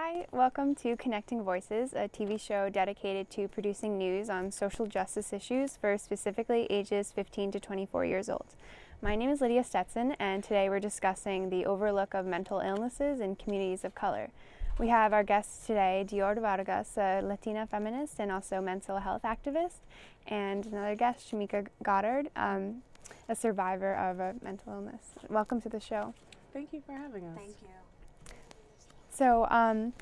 Hi, welcome to Connecting Voices, a TV show dedicated to producing news on social justice issues for specifically ages 15 to 24 years old. My name is Lydia Stetson, and today we're discussing the overlook of mental illnesses in communities of color. We have our guest today, Dior Vargas, a Latina feminist and also mental health activist, and another guest, Shamika Goddard, um, a survivor of a mental illness. Welcome to the show. Thank you for having us. Thank you. So, um,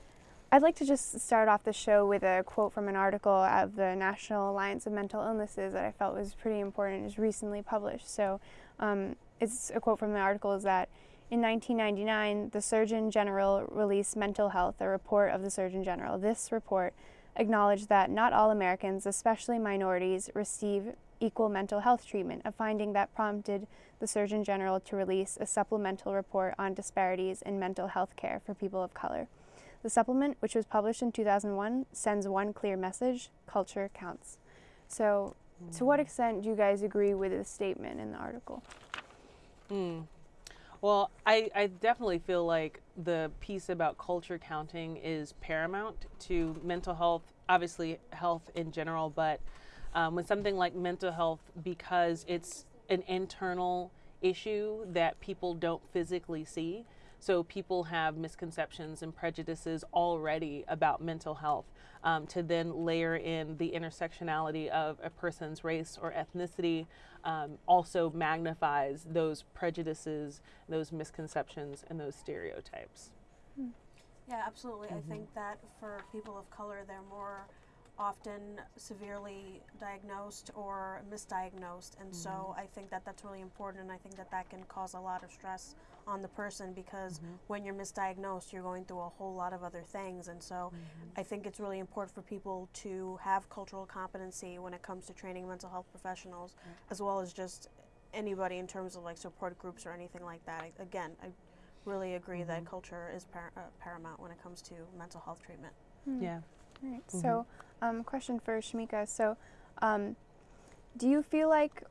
I'd like to just start off the show with a quote from an article of the National Alliance of Mental Illnesses that I felt was pretty important. Was recently published. So, um, it's a quote from the article is that in 1999, the Surgeon General released Mental Health, a report of the Surgeon General. This report acknowledged that not all Americans, especially minorities, receive equal mental health treatment, a finding that prompted the Surgeon General to release a supplemental report on disparities in mental health care for people of color. The supplement, which was published in 2001, sends one clear message culture counts. So, mm. to what extent do you guys agree with this statement in the article? Mm. Well, I, I definitely feel like the piece about culture counting is paramount to mental health, obviously, health in general, but um, with something like mental health, because it's an internal issue that people don't physically see. So people have misconceptions and prejudices already about mental health. Um, to then layer in the intersectionality of a person's race or ethnicity um, also magnifies those prejudices, those misconceptions, and those stereotypes. Hmm. Yeah, absolutely. Mm-hmm. I think that for people of color, they're more often severely diagnosed or misdiagnosed and mm-hmm. so i think that that's really important and i think that that can cause a lot of stress on the person because mm-hmm. when you're misdiagnosed you're going through a whole lot of other things and so mm-hmm. i think it's really important for people to have cultural competency when it comes to training mental health professionals as well as just anybody in terms of like support groups or anything like that I, again i really agree that mm-hmm. culture is par- uh, paramount when it comes to mental health treatment hmm. yeah all right. Mm-hmm. So, um, question for Shamika. So, um, do you feel like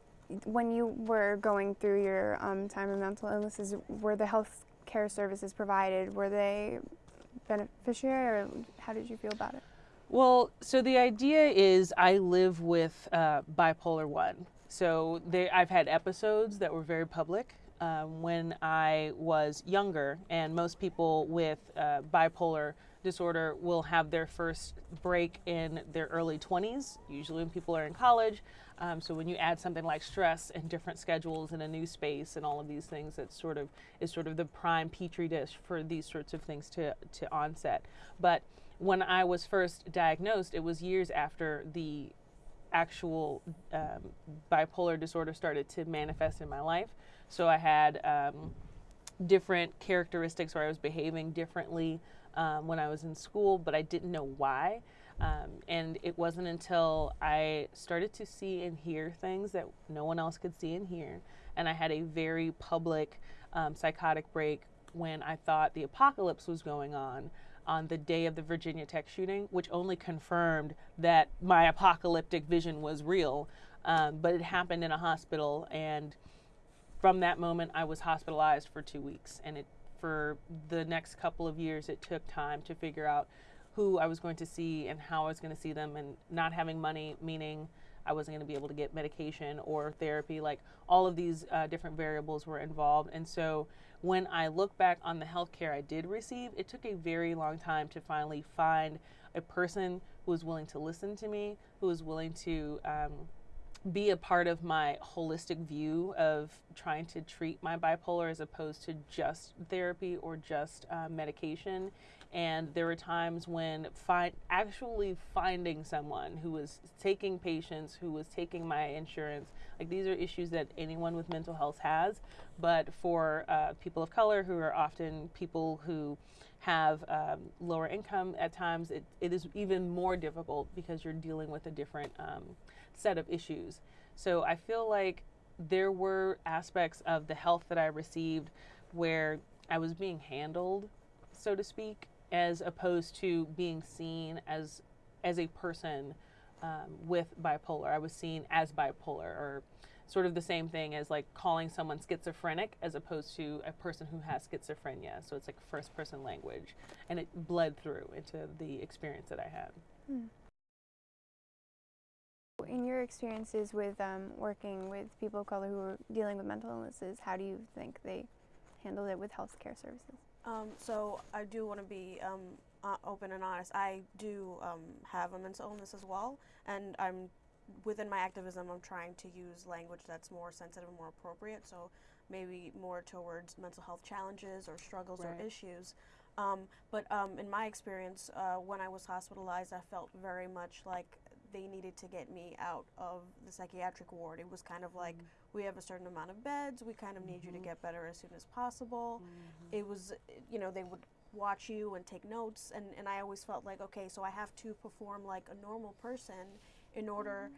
when you were going through your um, time of mental illnesses, were the health care services provided, were they beneficiary or how did you feel about it? Well, so the idea is I live with uh, bipolar 1. So they, I've had episodes that were very public um, when I was younger, and most people with uh, bipolar disorder will have their first break in their early 20s, usually when people are in college. Um, so when you add something like stress and different schedules and a new space and all of these things, that sort of is sort of the prime petri dish for these sorts of things to, to onset. But when I was first diagnosed, it was years after the actual um, bipolar disorder started to manifest in my life. So I had um, different characteristics where I was behaving differently um, when I was in school, but I didn't know why. Um, and it wasn't until I started to see and hear things that no one else could see and hear. And I had a very public um, psychotic break when I thought the apocalypse was going on on the day of the Virginia Tech shooting, which only confirmed that my apocalyptic vision was real. Um, but it happened in a hospital, and from that moment, I was hospitalized for two weeks, and it for the next couple of years, it took time to figure out who I was going to see and how I was going to see them, and not having money, meaning I wasn't going to be able to get medication or therapy. Like all of these uh, different variables were involved. And so when I look back on the health care I did receive, it took a very long time to finally find a person who was willing to listen to me, who was willing to um, be a part of my holistic view of trying to treat my bipolar as opposed to just therapy or just uh, medication. And there were times when fi- actually finding someone who was taking patients, who was taking my insurance, like these are issues that anyone with mental health has. But for uh, people of color, who are often people who have um, lower income at times, it, it is even more difficult because you're dealing with a different um, set of issues. So I feel like there were aspects of the health that I received where I was being handled, so to speak, as opposed to being seen as as a person um, with bipolar. I was seen as bipolar, or sort of the same thing as like calling someone schizophrenic as opposed to a person who has schizophrenia. So it's like first person language. And it bled through into the experience that I had. Hmm. In your experiences with um, working with people of color who are dealing with mental illnesses, how do you think they handled it with healthcare services? Um, so I do want to be um, open and honest. I do um, have a mental illness as well, and I'm within my activism. I'm trying to use language that's more sensitive and more appropriate. So maybe more towards mental health challenges or struggles Right. or issues. Um, but um, in my experience, uh, when I was hospitalized, I felt very much like they needed to get me out of the psychiatric ward. It was kind of like mm-hmm. we have a certain amount of beds. We kind of need you to mm-hmm. get better as soon as possible. Mm-hmm. It was, you know, they would watch you and take notes, and, and I always felt like, okay, so I have to perform like a normal person in order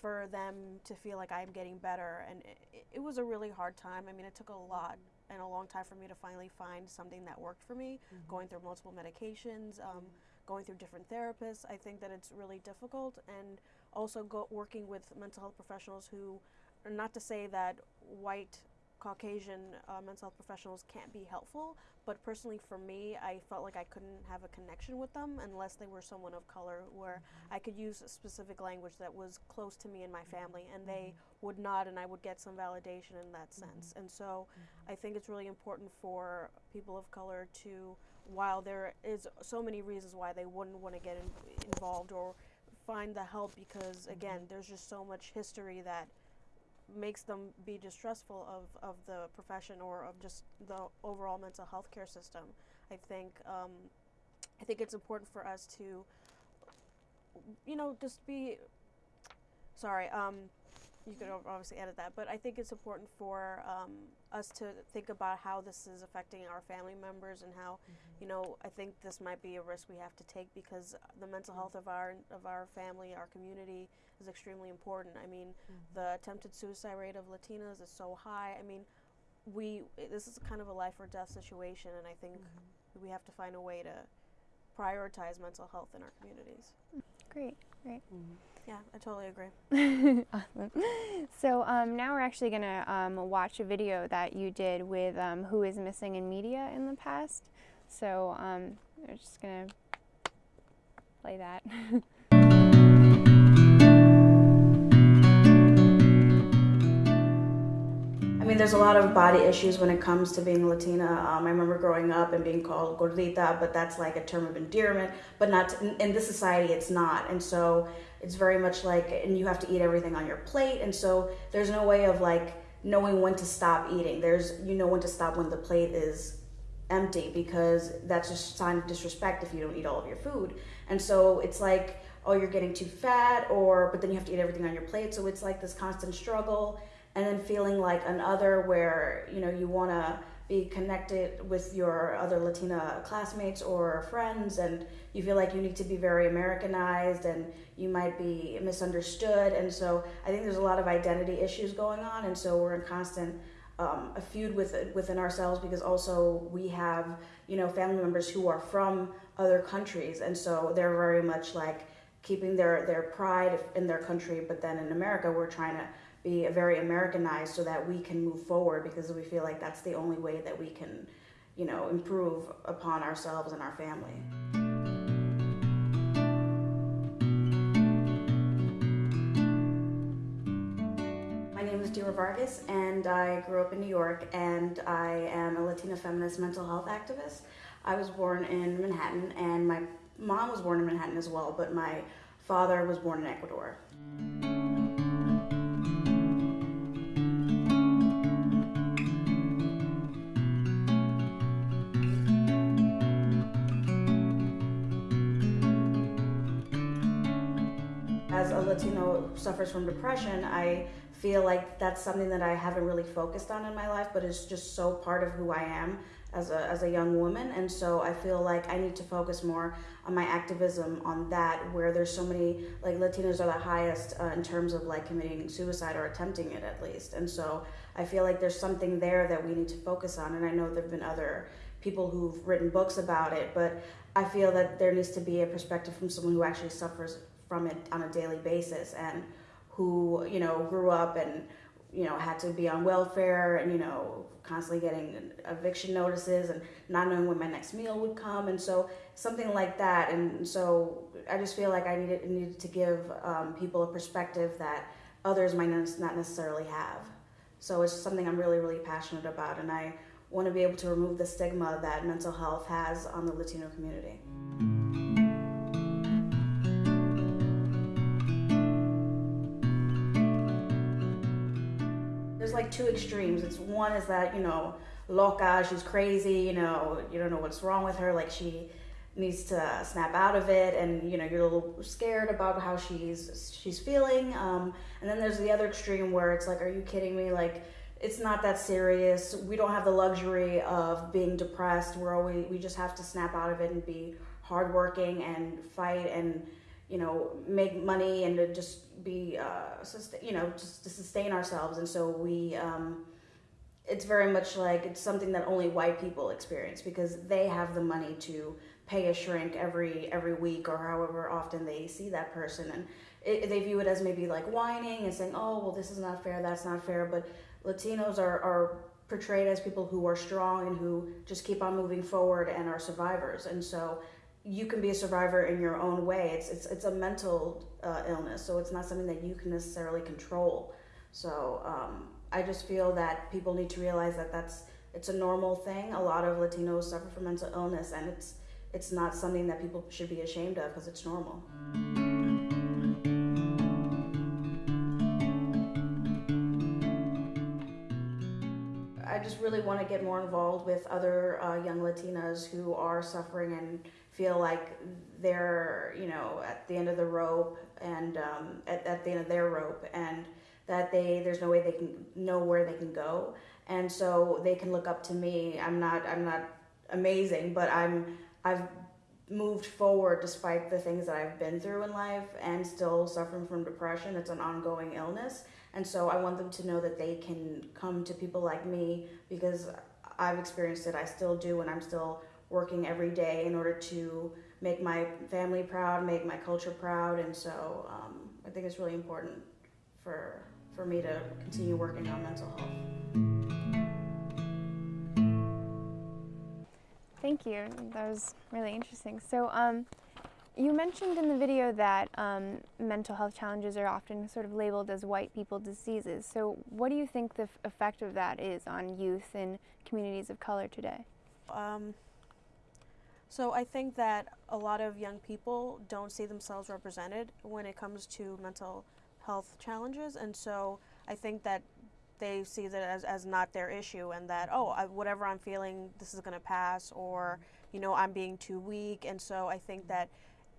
for them to feel like I'm getting better. And it, it was a really hard time. I mean, it took a lot and a long time for me to finally find something that worked for me, going through multiple medications. Um, going through different therapists. I think that it's really difficult, and also go, working with mental health professionals who, not to say that white Caucasian uh, mental health professionals can't be helpful, but personally for me, I felt like I couldn't have a connection with them unless they were someone of color, where mm-hmm. I could use a specific language that was close to me and my mm-hmm. family, and they mm-hmm. would not, and I would get some validation in that sense. And so, I think it's really important for people of color to while there is so many reasons why they wouldn't want to get in, involved or find the help because again there's just so much history that makes them be distrustful of, of the profession or of just the overall mental health care system. I think um, i think it's important for us to you know just be sorry um, you could obviously edit that, but I think it's important for um, us to think about how this is affecting our family members and how, mm-hmm. you know, I think this might be a risk we have to take because the mental mm-hmm. health of our of our family, our community, is extremely important. I mean, mm-hmm. the attempted suicide rate of Latinas is so high. I mean, we this is kind of a life or death situation, and I think we have to find a way to prioritize mental health in our communities. Great, great. Yeah, I totally agree. awesome. So um, now we're actually going to um, watch a video that you did with um, Who is Missing in Media in the past. So um, we're just going to play that. I mean, there's a lot of body issues when it comes to being Latina. Um, I remember growing up and being called gordita, but that's like a term of endearment. But not in, in this society, it's not. And so it's very much like, and you have to eat everything on your plate. And so there's no way of like knowing when to stop eating. There's you know when to stop when the plate is empty because that's a sign of disrespect if you don't eat all of your food. And so it's like, oh, you're getting too fat, or but then you have to eat everything on your plate. So it's like this constant struggle, and then feeling like another where you know you want to be connected with your other Latina classmates or friends, and you feel like you need to be very Americanized, and you might be misunderstood. And so I think there's a lot of identity issues going on, and so we're in constant um, a feud with within ourselves because also we have you know family members who are from other countries and so they're very much like keeping their their pride in their country but then in America we're trying to be very Americanized so that we can move forward because we feel like that's the only way that we can you know improve upon ourselves and our family. My name is Dior Vargas, and I grew up in New York, and I am a Latina feminist mental health activist. I was born in Manhattan, and my mom was born in Manhattan as well, but my father was born in Ecuador. Latino suffers from depression, I feel like that's something that I haven't really focused on in my life, but it's just so part of who I am as a, as a young woman. And so I feel like I need to focus more on my activism on that, where there's so many, like Latinos are the highest uh, in terms of like committing suicide or attempting it at least. And so I feel like there's something there that we need to focus on. And I know there have been other people who've written books about it, but I feel that there needs to be a perspective from someone who actually suffers from it on a daily basis and who you know grew up and you know, had to be on welfare and, you know, constantly getting eviction notices and not knowing when my next meal would come. And so something like that. And so I just feel like I needed, needed to give um, people a perspective that others might not necessarily have. So it's something I'm really, really passionate about. And I want to be able to remove the stigma that mental health has on the Latino community. Like two extremes. It's one is that, you know, loca, she's crazy, you know, you don't know what's wrong with her, like she needs to snap out of it and you know you're a little scared about how she's she's feeling um, and then there's the other extreme where it's like are you kidding me? Like it's not that serious. We don't have the luxury of being depressed. We're always we just have to snap out of it and be hardworking and fight and you know make money and to just be uh, you know just to sustain ourselves. And so we um, it's very much like it's something that only white people experience because they have the money to pay a shrink every every week or however often they see that person. And it, they view it as maybe like whining and saying oh well this is not fair that's not fair. But latinos are, are portrayed as people who are strong and who just keep on moving forward and are survivors. And so you can be a survivor in your own way. It's it's, it's a mental uh, illness so it's not something that you can necessarily control. So um, i just feel that people need to realize that that's it's a normal thing. A lot of latinos suffer from mental illness and it's it's not something that people should be ashamed of because it's normal. Really want to get more involved with other uh, young Latinas who are suffering and feel like they're, you know, at the end of the rope and um, at, at the end of their rope and that they there's no way they can know where they can go and so they can look up to me. I'm not I'm not amazing, but I'm I've moved forward despite the things that I've been through in life and still suffering from depression. It's an ongoing illness. And so I want them to know that they can come to people like me because I've experienced it. I still do, and I'm still working every day in order to make my family proud, make my culture proud. And so um, I think it's really important for, for me to continue working on mental health. Thank you. That was really interesting. So, um, you mentioned in the video that um, mental health challenges are often sort of labeled as white people diseases. So, what do you think the effect of that is on youth in communities of color today? Um, so, I think that a lot of young people don't see themselves represented when it comes to mental health challenges, and so I think that they see that as, as not their issue and that oh I, whatever i'm feeling this is going to pass or you know i'm being too weak and so i think that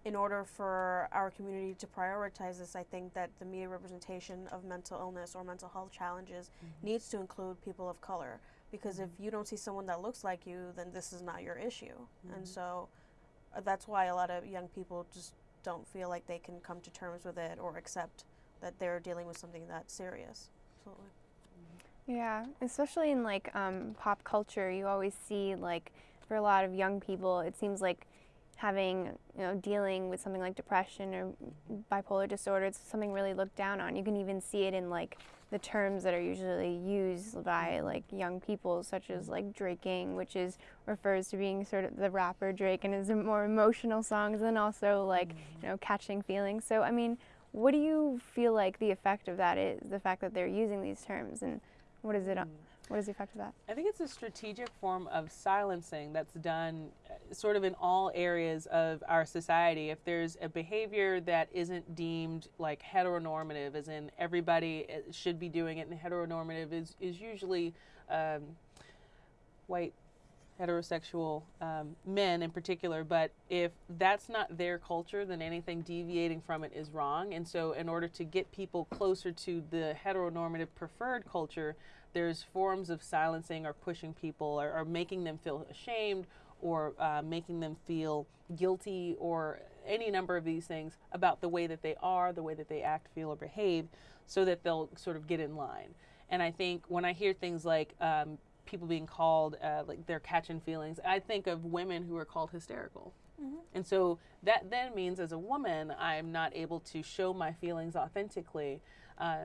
in order for our community to prioritize this i think that the media representation of mental illness or mental health challenges mm-hmm. needs to include people of color because mm-hmm. if you don't see someone that looks like you then this is not your issue mm-hmm. and so uh, that's why a lot of young people just don't feel like they can come to terms with it or accept that they're dealing with something that serious absolutely yeah, especially in like um, pop culture, you always see like for a lot of young people, it seems like having you know dealing with something like depression or bipolar disorder, it's something really looked down on. You can even see it in like the terms that are usually used by like young people, such as like draking, which is refers to being sort of the rapper Drake and is more emotional songs, and also like mm-hmm. you know catching feelings. So I mean, what do you feel like the effect of that is? The fact that they're using these terms and what is it? What is the effect of that? I think it's a strategic form of silencing that's done uh, sort of in all areas of our society. If there's a behavior that isn't deemed like heteronormative, as in everybody uh, should be doing it, and heteronormative is, is usually um, white heterosexual um, men in particular, but if that's not their culture, then anything deviating from it is wrong. And so, in order to get people closer to the heteronormative preferred culture, there's forms of silencing or pushing people or, or making them feel ashamed or uh, making them feel guilty or any number of these things about the way that they are, the way that they act, feel, or behave, so that they'll sort of get in line. And I think when I hear things like um, people being called uh, like they're catching feelings, I think of women who are called hysterical. Mm-hmm. And so that then means as a woman, I'm not able to show my feelings authentically. Uh,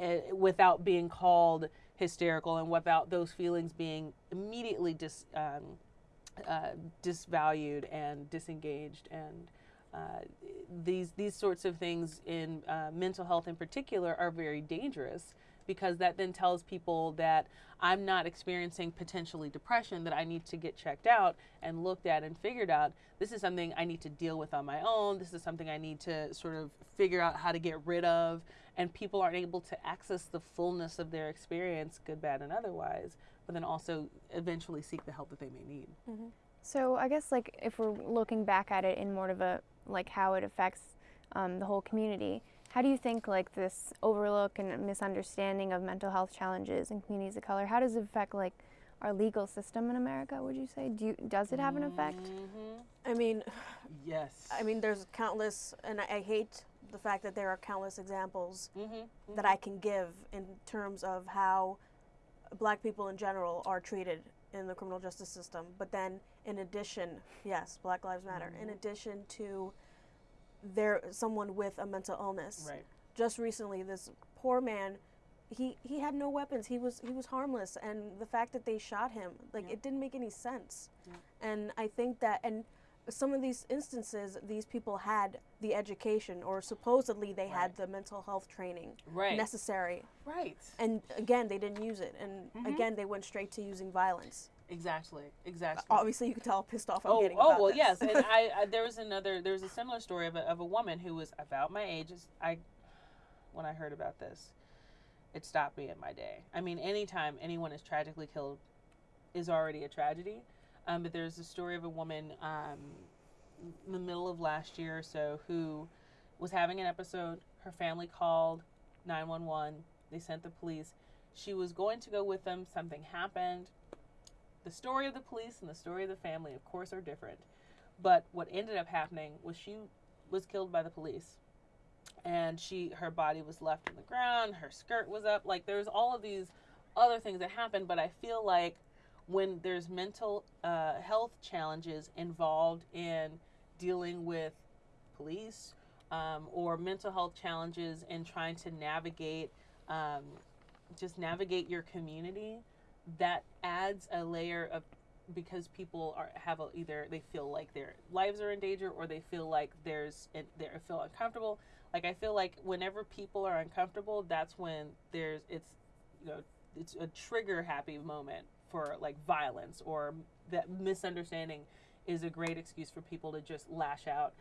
uh, without being called hysterical and without those feelings being immediately dis, um, uh, disvalued and disengaged and uh, these these sorts of things in uh, mental health in particular are very dangerous because that then tells people that I'm not experiencing potentially depression that I need to get checked out and looked at and figured out. This is something I need to deal with on my own. This is something I need to sort of figure out how to get rid of and people aren't able to access the fullness of their experience good bad and otherwise but then also eventually seek the help that they may need Mm-hmm. So I guess like if we're looking back at it in more of a like how it affects um, the whole community, how do you think like this overlook and misunderstanding of mental health challenges in communities of color, how does it affect like our legal system in America? Would you say do you, does it have an effect? Mhm. I mean, yes I mean, there's countless, and I, I hate the fact that there are countless examples mm-hmm. that I can give in terms of how black people in general are treated in the criminal justice system. But then, in addition, yes, Black Lives Matter. In addition to there, someone with a mental illness. right Just recently, this poor man, he he had no weapons. He was he was harmless, and the fact that they shot him, like Yeah. it didn't make any sense. Yeah. And I think that and. Some of these instances, these people had the education, or supposedly they had the mental health training right. necessary. Right. And again they didn't use it. And Mhm. again they went straight to using violence. Exactly. Exactly. Obviously you can tell how pissed off i'm oh, getting oh well this. yes. And I, I there was another there was a similar story of a, of a woman who was about my age. I when i heard about this it stopped me in my day. I mean anytime anyone is tragically killed is already a tragedy um, but there's a story of a woman um, in the middle of last year or so who was having an episode her family called 911 they sent the police she was going to go with them something happened the story of the police and the story of the family, of course, are different. But what ended up happening was she was killed by the police, and she her body was left on the ground. Her skirt was up. Like there's all of these other things that happened. But I feel like when there's mental uh, health challenges involved in dealing with police um, or mental health challenges in trying to navigate um, just navigate your community that adds a layer of because people are have a, either they feel like their lives are in danger or they feel like there's they feel uncomfortable. Like i feel like whenever people are uncomfortable that's when there's it's you know it's a trigger happy moment for like violence or that misunderstanding is a great excuse for people to just lash out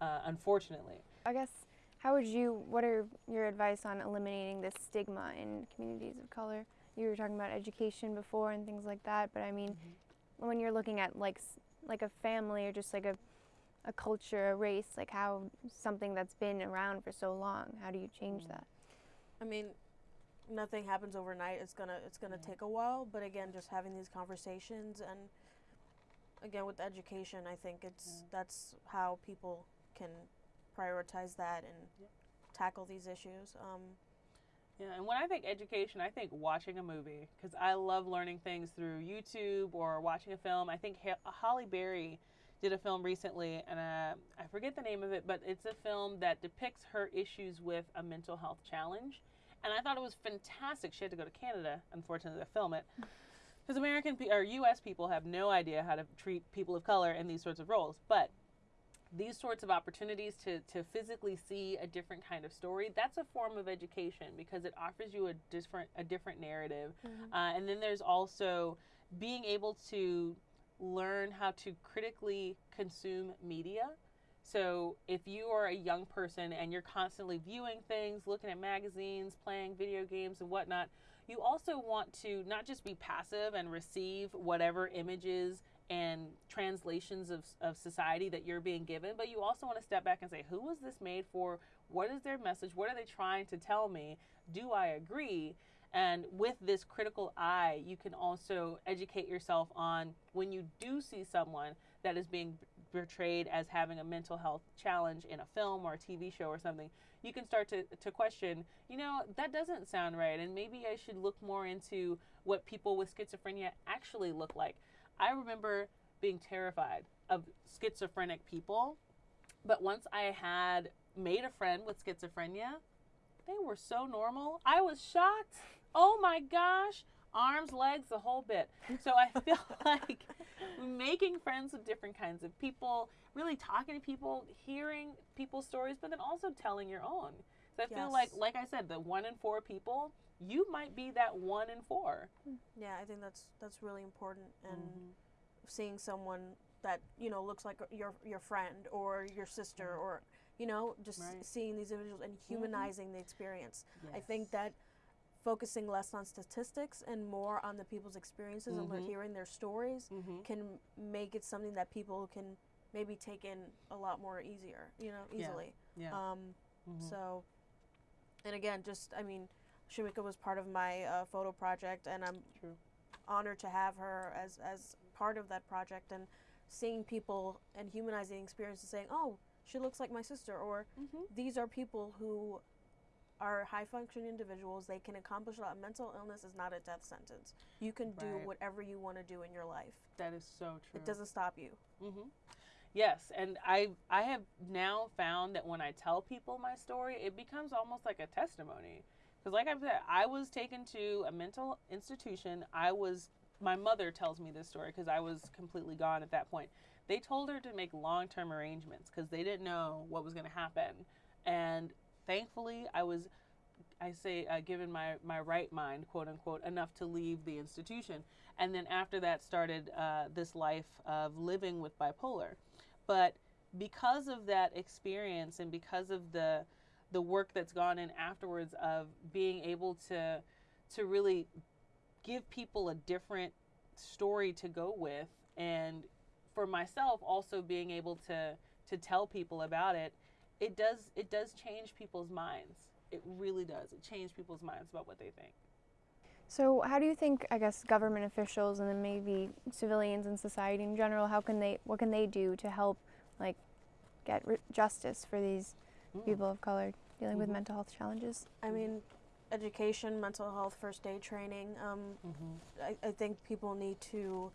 uh, unfortunately I guess how would you what are your advice on eliminating this stigma in communities of color? You were talking about education before and things like that, but I mean when you're looking at like like a family or just like a a culture, a race, like how something that's been around for so long, how do you change Mm. that? i mean nothing happens overnight it's gonna it's gonna Yeah. take a while but again just having these conversations and again with education i think it's Yeah. that's how people can prioritize that and Yeah. tackle these issues um, Yeah, and when I think education, I think watching a movie because I love learning things through YouTube or watching a film. I think Halle Berry did a film recently, and uh, I forget the name of it, but it's a film that depicts her issues with a mental health challenge. And I thought it was fantastic. She had to go to Canada, unfortunately, to film it. Because American pe- or U.S. people have no idea how to treat people of color in these sorts of roles. But these sorts of opportunities to, to physically see a different kind of story that's a form of education because it offers you a different a different narrative uh, and then there's also being able to learn how to critically consume media so if you are a young person and you're constantly viewing things looking at magazines playing video games and whatnot you also want to not just be passive and receive whatever images and translations of, of society that you're being given, but you also want to step back and say, who was this made for? What is their message? What are they trying to tell me? Do I agree? And with this critical eye, you can also educate yourself on when you do see someone that is being portrayed as having a mental health challenge in a film or a TV show or something, you can start to, to question, you know, that doesn't sound right. And maybe I should look more into what people with schizophrenia actually look like. I remember being terrified of schizophrenic people, but once I had made a friend with schizophrenia, they were so normal. I was shocked. Oh my gosh. Arms, legs, the whole bit. So I feel like making friends with different kinds of people, really talking to people, hearing people's stories, but then also telling your own. So I feel like, like I said, the one in four people, you might be that one in four. Yeah, I think that's that's really important, and Mm-hmm. seeing someone that you know looks like your your friend or your sister or you know just Mm-hmm. Right. seeing these individuals and humanizing the experience. I think that focusing less on statistics and more on the people's experiences and Mhm. le- hearing their stories Mhm. can make it something that people can maybe take in a lot more easier, you know, easily. Yeah. Um, Mhm. So, and again, just I mean, Shamika was part of my uh, photo project, and I'm True. honored to have her as as part of that project and seeing people and humanizing experiences saying oh she looks like my sister or Mhm. these are people who are high functioning individuals they can accomplish a lot mental illness is not a death sentence you can do Right. whatever you want to do in your life That is so true. it doesn't stop you hmm Yes, and I I have now found that when I tell people my story, it becomes almost like a testimony. Because, like I said, I was taken to a mental institution. I was my mother tells me this story because I was completely gone at that point. They told her to make long term arrangements because they didn't know what was going to happen, and thankfully, I was I say, uh, given my, my right mind, quote unquote, enough to leave the institution. And then after that, started uh, this life of living with bipolar. But because of that experience and because of the the work that's gone in afterwards of being able to to really give people a different story to go with and for myself also being able to to tell people about it it does it does change people's minds it really does it changes people's minds about what they think So, how do you think, I guess, government officials and then maybe civilians and society in general, how can they, what can they do to help, like, get r- justice for these Mm. people of color dealing with Mhm. mental health challenges? i mean education mental health first aid training um, Mhm. I, I think people need to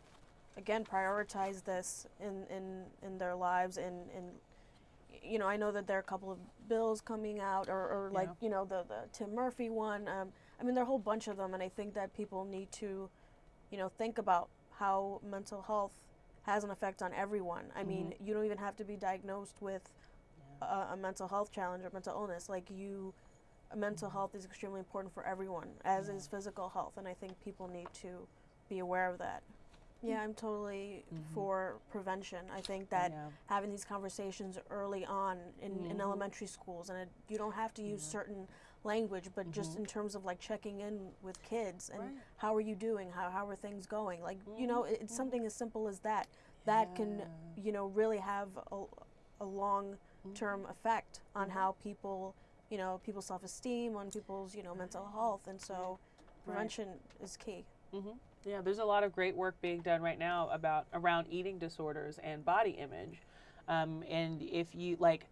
again prioritize this in in, in their lives and and you know I know that there are a couple of bills coming out or, or like Yeah. you know the the Tim Murphy one um, I mean there are a whole bunch of them and I think that people need to you know think about how mental health has an effect on everyone. I mean you don't even have to be diagnosed with a, a mental health challenge or mental illness. Like you mental health is extremely important for everyone as is physical health and i think people need to be aware of that yeah i'm totally mm-hmm. for prevention. I think that Yeah. having these conversations early on in, in Mhm. elementary schools and it, you don't have to use certain language but just mm-hmm. in terms of like checking in with kids and Right. how are you doing? How, how are things going? Like you know mm-hmm. it, it's something as simple as that that can you know really have a, a long term effect on how people you know people's self-esteem on people's you know mental health. And so prevention is key. Hmm Yeah, there's a lot of great work being done right now about around eating disorders and body image. Um, and if you like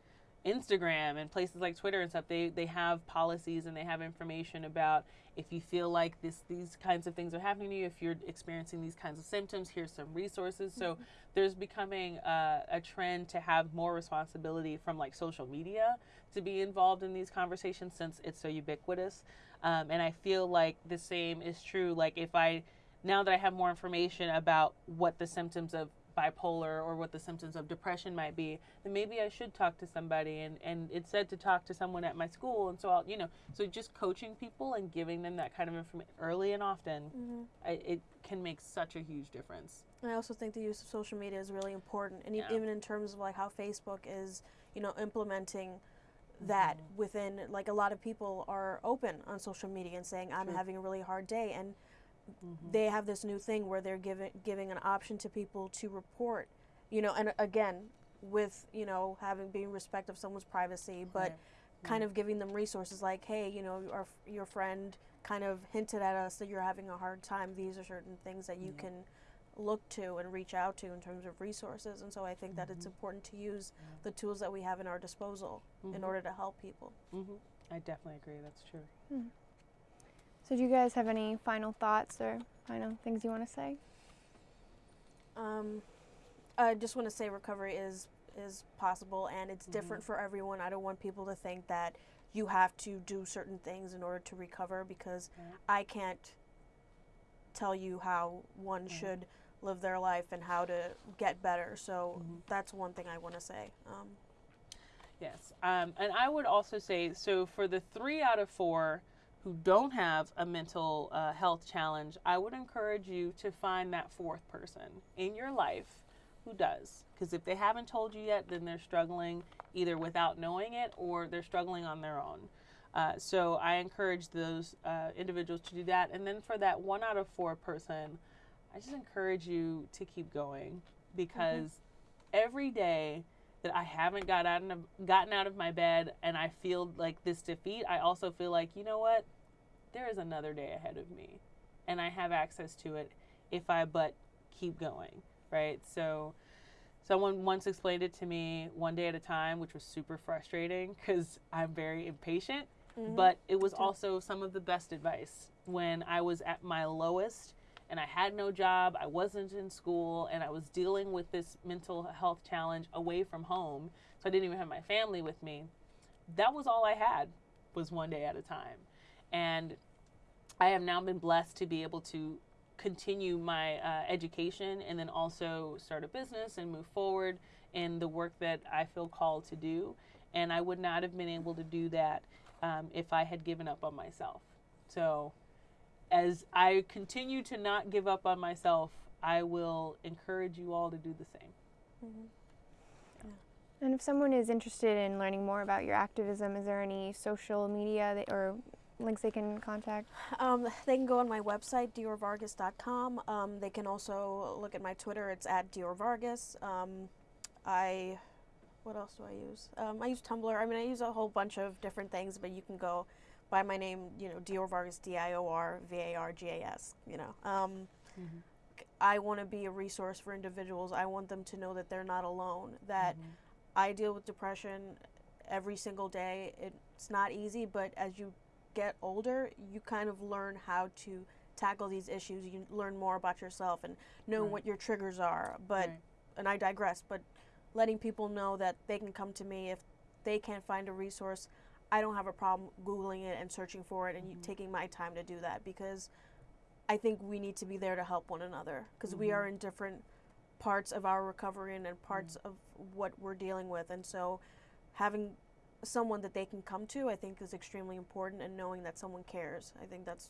Instagram and places like Twitter and stuff, they, they have policies and they have information about if you feel like this these kinds of things are happening to you, if you're experiencing these kinds of symptoms, here's some resources. So there's becoming uh, a trend to have more responsibility from like social media to be involved in these conversations since it's so ubiquitous. Um, and I feel like the same is true. Like if I now that I have more information about what the symptoms of bipolar or what the symptoms of depression might be, then maybe I should talk to somebody. And, and it said to talk to someone at my school. And so I'll, you know, so just coaching people and giving them that kind of information early and often, mm-hmm. I, it can make such a huge difference. and i also think the use of social media is really important and Yeah. even in terms of like how facebook is you know implementing mm-hmm. that within like a lot of people are open on social media and saying i'm having a really hard day and Mm-hmm. they have this new thing where they're giving giving an option to people to report you know and again with you know having being respect of someone's privacy but Right. kind of giving them resources like hey you know our, your friend kind of hinted at us that you're having a hard time. These are certain things that you mm-hmm. can look to and reach out to in terms of resources. And so i think that it's important to use the tools that we have in our disposal in order to help people. Hmm I definitely agree. That's true. Hmm. So, do you guys have any final thoughts or final things you want to say? Um, I just want to say recovery is is possible and it's different for everyone. I don't want people to think that you have to do certain things in order to recover because Right. I can't tell you how one should live their life and how to get better. So Mhm. that's one thing I want to say. Um, Yes. Um, and I would also say so for the three out of four who don't have a mental uh, health challenge, I would encourage you to find that fourth person in your life who does. Because if they haven't told you yet, then they're struggling either without knowing it or they're struggling on their own. Uh, so I encourage those uh, individuals to do that. And then for that one out of four person, I just encourage you to keep going because every day that I haven't got out of, gotten out of my bed and I feel like this defeat, I also feel like, you know what? There is another day ahead of me and I have access to it if I but keep going, right? So someone once explained it to me one day at a time, which was super frustrating because I'm very impatient, mm-hmm. but it was also some of the best advice when I was at my lowest and I had no job, I wasn't in school, and I was dealing with this mental health challenge away from home. So I didn't even have my family with me. That was all I had was one day at a time. And I have now been blessed to be able to continue my uh, education and then also start a business and move forward in the work that I feel called to do. And I would not have been able to do that um, if I had given up on myself. So as I continue to not give up on myself, I will encourage you all to do the same. And if someone is interested in learning more about your activism, is there any social media that, or links they can contact? Um, they can go on my website, diorvargas.com. Um, they can also look at my Twitter. It's at diorvargas. Um, I, what else do I use? Um, I use Tumblr. I mean, I use a whole bunch of different things, but you can go by my name, you know, Dior Vargas, D I O R V A R G A S, you know. Um, Mhm. I want to be a resource for individuals. I want them to know that they're not alone, that I deal with depression every single day. It's not easy, but as you get older, you kind of learn how to tackle these issues. You learn more about yourself and know Right. what your triggers are. But Right. and I digress, but letting people know that they can come to me if they can't find a resource. I don't have a problem googling it and searching for it and you mm-hmm. taking my time to do that because I think we need to be there to help one another because we are mm-hmm. in different parts of our recovery and, and mm. parts of what we're dealing with. And so having someone that they can come to, I think, is extremely important and knowing that someone cares. I think that's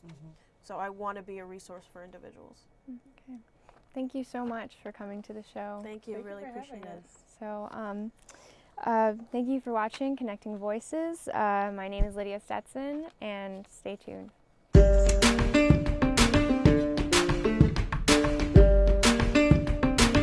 so I want to be a resource for individuals. Okay. Thank you so much for coming to the show. Thank you. Thank really for appreciate it. So, um, uh, thank you for watching Connecting Voices. Uh, my name is Lydia Stetson, and stay tuned.